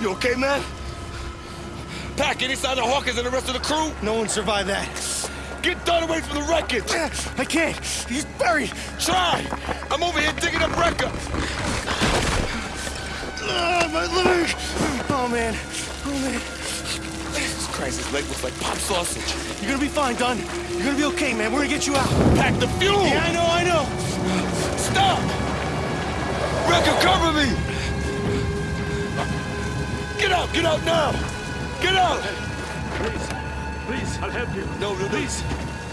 You okay, man? Pac, any sign of Hawkins and the rest of the crew? No one survived that. Get Dunn away from the wreckage! I can't. He's buried. Try! I'm over here digging up Recker! Ah, my leg. Oh, man. Oh, man. Jesus Christ, his leg looks like pop sausage. You're gonna be fine, Dunn. You're gonna be okay, man. We're gonna get you out. Pack the fuel! Yeah, I know, I know. Stop! Recker, cover me! Get out, get out now! Get out! Please, please, I'll help you. No, no, please.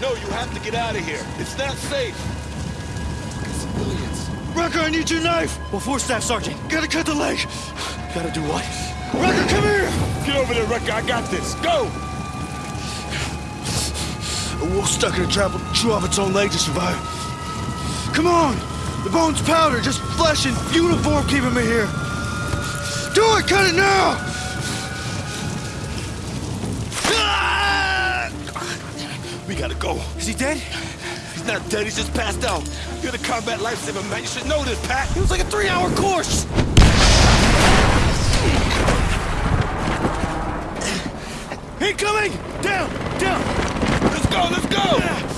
No, you have to get out of here. It's not safe. Fucking civilians. Recker, I need your knife. Well, four staff, Sergeant. Gotta cut the leg. Gotta do what? Recker, come here! Get over there, Recker. I got this. Go! A wolf stuck in a trap will chew off its own leg to survive. Come on! The bone's powder, just flesh and uniform keeping me here. Do it! Cut it now! We gotta go. Is he dead? He's not dead. He's just passed out. You're the combat lifesaver, man. You should know this, Pat. It was like a three-hour course. Incoming! Down! Down! Let's go, let's go!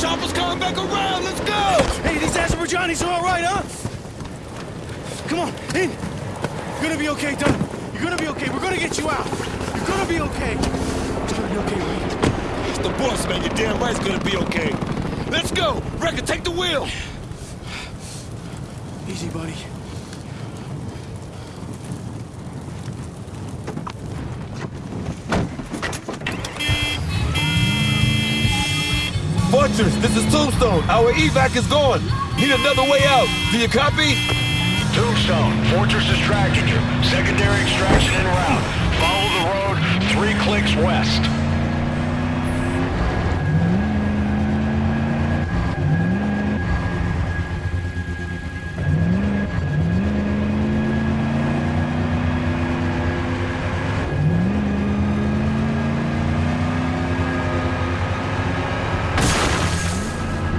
Chopper's coming back around. Let's go! Hey, these Azerbaijanis are all right, huh? Come on, in. You're gonna be okay, Dunn. You're gonna be okay. We're gonna get you out. You're gonna be okay. It's gonna be okay, Reed. It's the boss, man. You're damn right it's gonna be okay. Let's go! Recker, take the wheel! Easy, buddy. This is Tombstone. Our evac is gone. Need another way out. Do you copy? Tombstone, Fortress is tracking you. Secondary extraction en route. Follow the road three clicks west.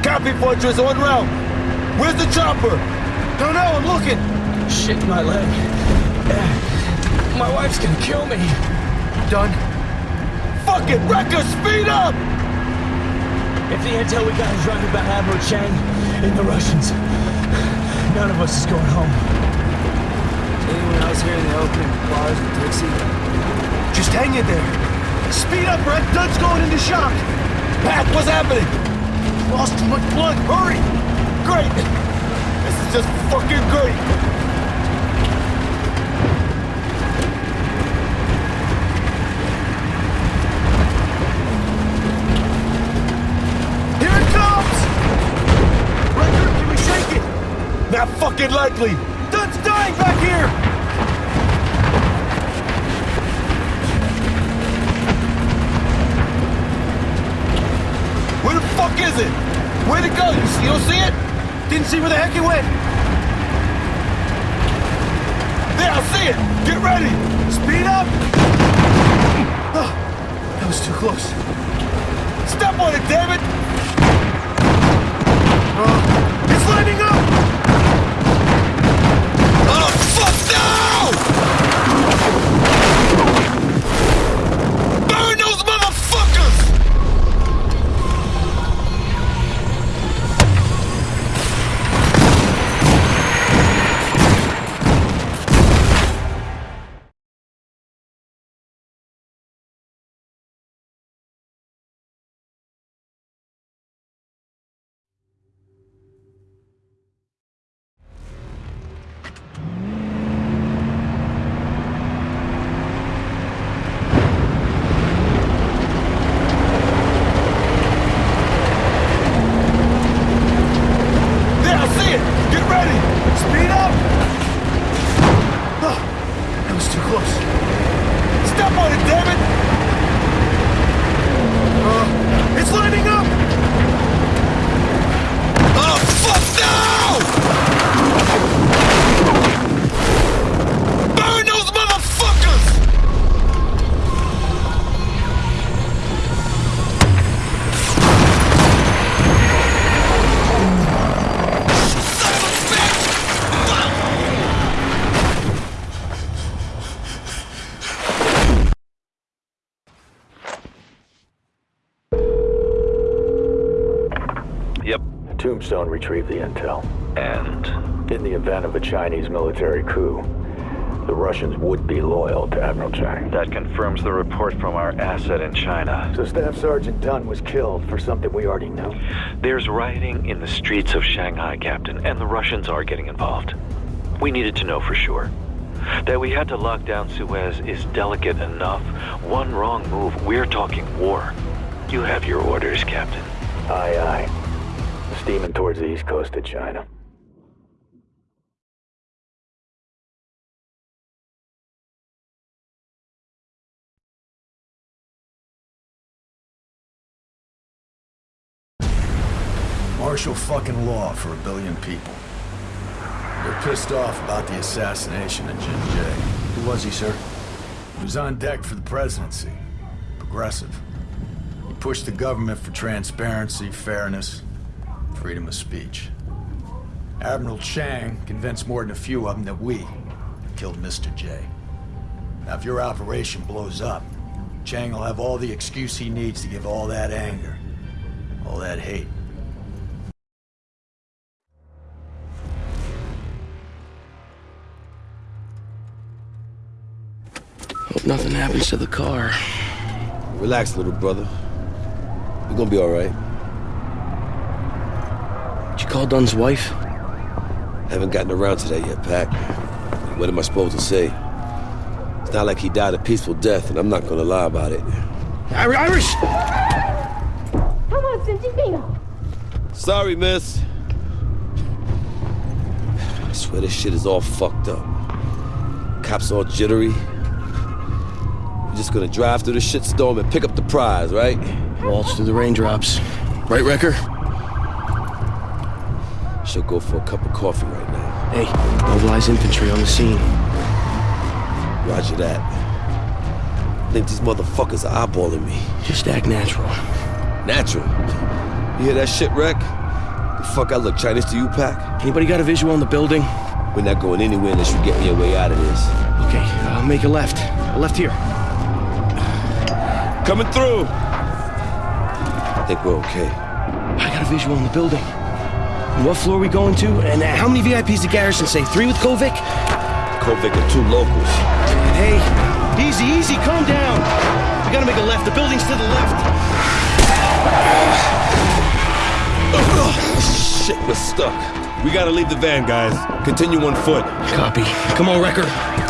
Copy, Fortress, on route. Where's the chopper? Don't know, I'm looking. Shit, my leg. My wife's gonna kill me. Done. Fuck it, Recker, speed up! If the intel we got is right about Admiral Chang and the Russians, none of us is going home. Anyone else here in the opening bars with Dixie? Just hang in there. Speed up, Brett. Dunn's going into shock. Pat, what's happening? Lost too much blood. Hurry! Great! This is just fucking great! Here it comes! Recker, can we shake it? Not fucking likely! Dunn's dying back here! Where the fuck is it? Where'd it go? You, don't see it? Didn't see where the heck it went. There, I see it! Get ready! Speed up! Oh, that was too close. Step on it, damn retrieve the intel. And In the event of a Chinese military coup, the Russians would be loyal to Admiral Chang. that confirms the report from our asset in China. So Staff Sergeant Dunn was killed for something we already knew. There's rioting in the streets of Shanghai, Captain, and the Russians are getting involved. We needed to know for sure. That we had to lock down Suez is delicate enough. One wrong move, we're talking war. You have your orders, Captain. Aye, aye. Steaming towards the east coast of China. Martial fucking law for a billion people. They're pissed off about the assassination of Jin Jié. Who was he, sir? He was on deck for the presidency. Progressive. He pushed the government for transparency, fairness, freedom of speech. Admiral Chang convinced more than a few of them that we killed Mr. Jié. Now, if your operation blows up, Chang will have all the excuse he needs to give all that anger, all that hate. Hope nothing happens to the car. Relax, little brother. You're gonna be all right. Did you call Dunn's wife? Haven't gotten around to that yet, Pac. What am I supposed to say? It's not like he died a peaceful death, and I'm not gonna lie about it. Irish! Come on, Santino! Sorry, miss. I swear this shit is all fucked up. Cops all jittery. We're just gonna drive through the shitstorm and pick up the prize, right? Waltz through the raindrops. Right, Recker? Should go for a cup of coffee right now. Hey, mobilize infantry on the scene. Roger that. I think these motherfuckers are eyeballing me. Just act natural. Natural. You hear that shit, Wreck? The fuck I look Chinese to you, Pac? Anybody got a visual on the building? We're not going anywhere unless you get me a way out of this. Okay, uh, make a left. A left here. Coming through! I think we're okay. I got a visual on the building. And what floor are we going to? And uh, how many VIPs did Garrison say? Three with Kovic? Kovic and two locals. Hey, easy, easy, calm down. We gotta make a left. The building's to the left. Shit, we're stuck. We gotta leave the van, guys. Continue on foot. Copy. Come on, Recker.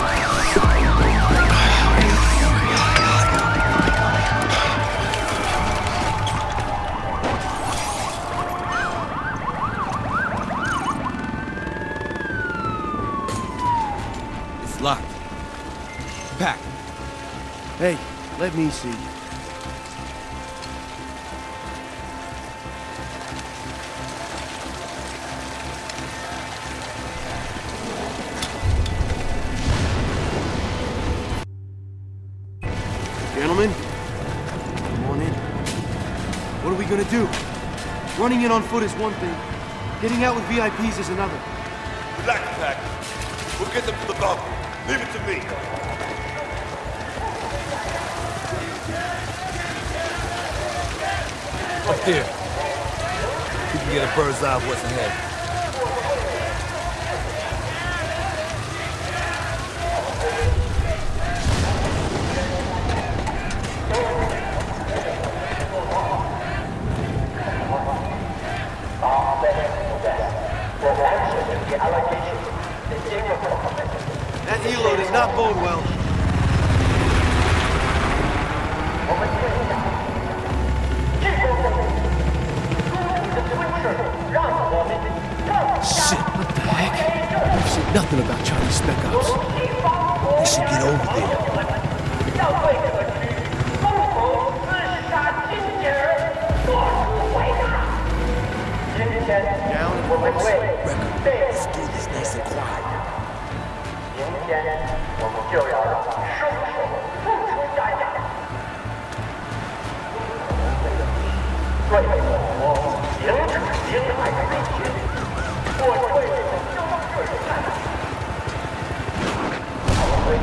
Hey, let me see. Gentlemen, come on in. What are we gonna do? Running in on foot is one thing. Getting out with VIPs is another. Relax, Pac. We'll get them to the bunker. Leave it to me. Up there. We can get a bird's eye of what's ahead. That helo does not bode well. nothing about Chinese spec ops. We should get over there. Down and close. Let's do this nice and quiet. 明天我们就要让凶手付出代价。对我停止侵害威胁，我对交税看。回归与南京的宣三，都从前的环境变化。看吧，阿飞。 The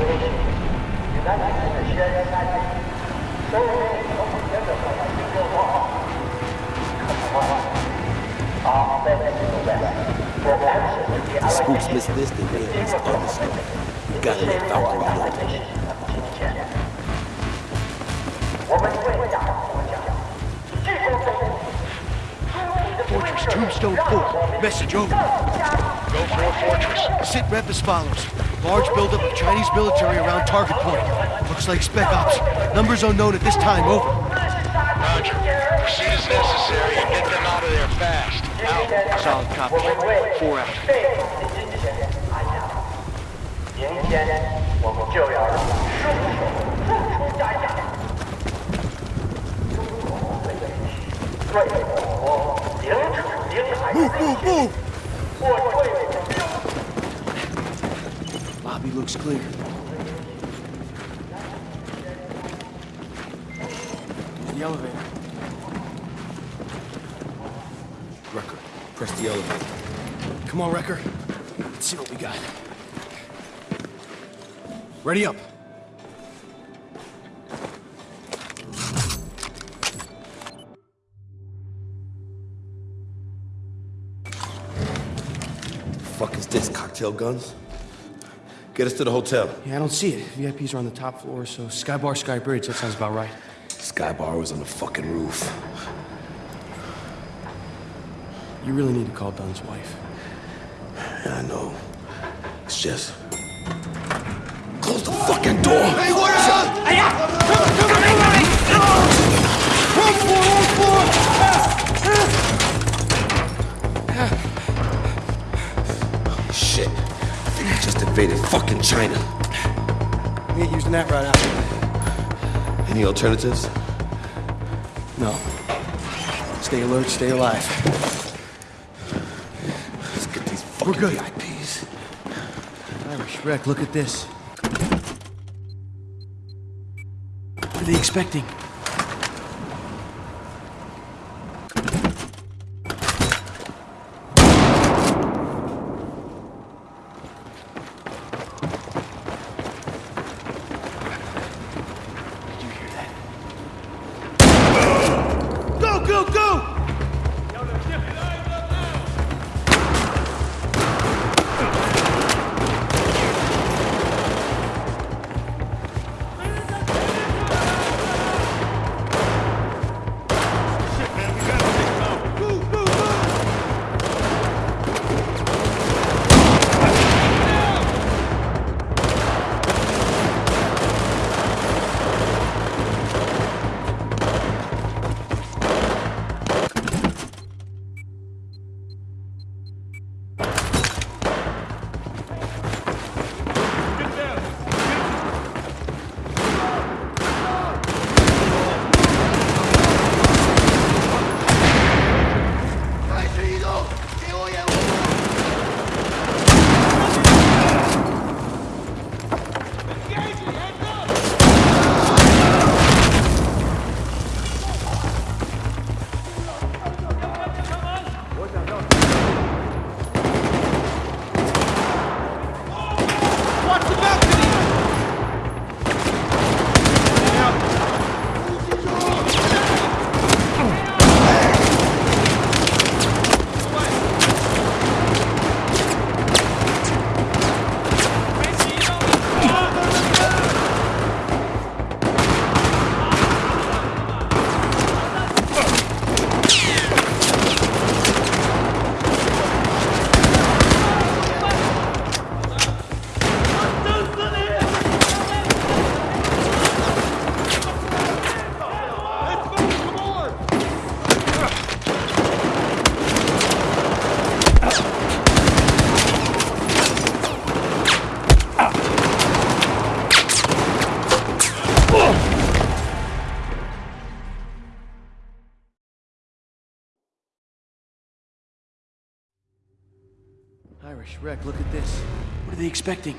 spooks miss this, they at least understand. You gotta let Valkyrie know. Tombstone Fort. Message over. Go for it, Fortress. Sit rep as follows. Large buildup of Chinese military around target point. Looks like spec ops. Numbers unknown at this time, over. Roger. Proceed as necessary and get them out of there fast. Out. Solid copy. Four out. 明 Move, move, move! Bobby looks clear. There's the elevator. Recker, press the elevator. Come on, Recker. Let's see what we got. Ready up. Cocktail guns? Get us to the hotel. Yeah, I don't see it. VIPs are on the top floor, so Sky Bar, Sky Bridge. That sounds about right. Sky Bar was on the fucking roof. You really need to call Dunn's wife. Yeah, I know. It's just... Close the fucking door! Hey, what is up? Come on, come on, come on! Run for it? Shit. Just invaded fucking China. We ain't using that right now. Any alternatives? No. Stay alert, stay alive. Let's get these fucking We're good. VIPs. Irish wreck, look at this. What are they expecting? Irish wreck, look at this. What are they expecting?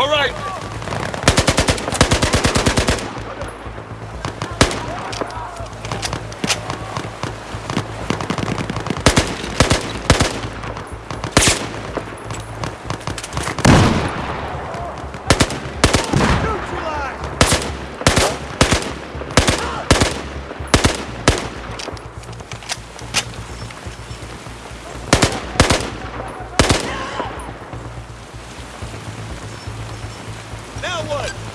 All right. Now what?